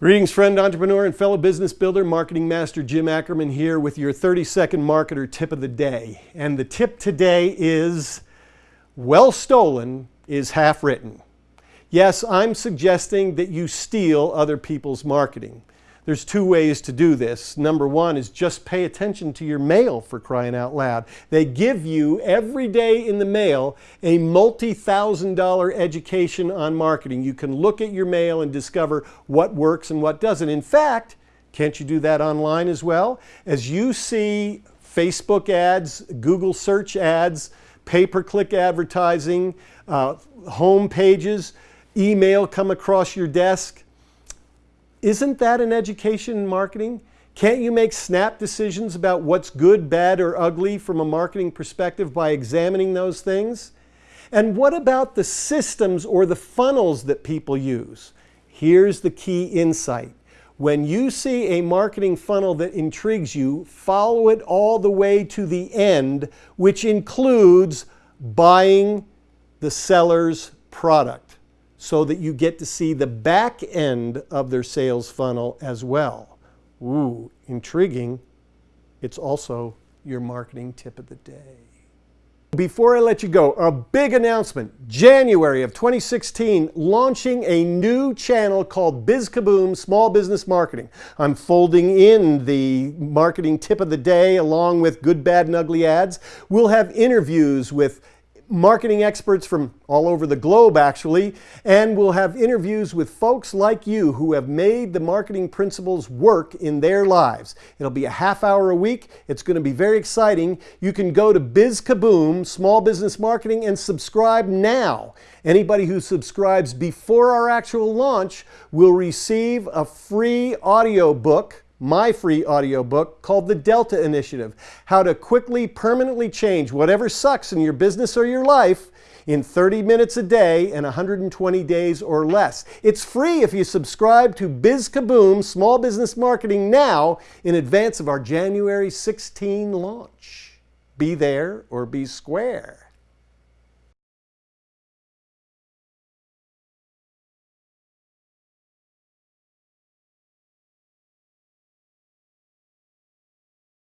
Greetings friend, entrepreneur, and fellow business builder, marketing master Jim Ackerman here with your 30 second marketer tip of the day. And the tip today is well stolen is half written. Yes, I'm suggesting that you steal other people's marketing. There's two ways to do this. Number one is just pay attention to your mail for crying out loud. They give you every day in the mail a multi-thousand dollar education on marketing. You can look at your mail and discover what works and what doesn't. In fact, can't you do that online as well? As you see Facebook ads, Google search ads, pay-per-click advertising, uh, home pages, email come across your desk, isn't that an education in marketing? Can't you make snap decisions about what's good, bad, or ugly from a marketing perspective by examining those things? And what about the systems or the funnels that people use? Here's the key insight. When you see a marketing funnel that intrigues you, follow it all the way to the end, which includes buying the seller's product so that you get to see the back end of their sales funnel as well. Ooh, intriguing. It's also your marketing tip of the day. Before I let you go, a big announcement. January of 2016, launching a new channel called BizKaboom Small Business Marketing. I'm folding in the marketing tip of the day along with good, bad, and ugly ads. We'll have interviews with marketing experts from all over the globe actually, and we'll have interviews with folks like you who have made the marketing principles work in their lives. It'll be a half hour a week. It's going to be very exciting. You can go to BizKaboom, Small Business Marketing, and subscribe now. Anybody who subscribes before our actual launch will receive a free audio book my free audiobook called The Delta Initiative How to Quickly, Permanently Change Whatever Sucks in Your Business or Your Life in 30 minutes a day and 120 days or less. It's free if you subscribe to Biz Kaboom Small Business Marketing now in advance of our January 16 launch. Be there or be square.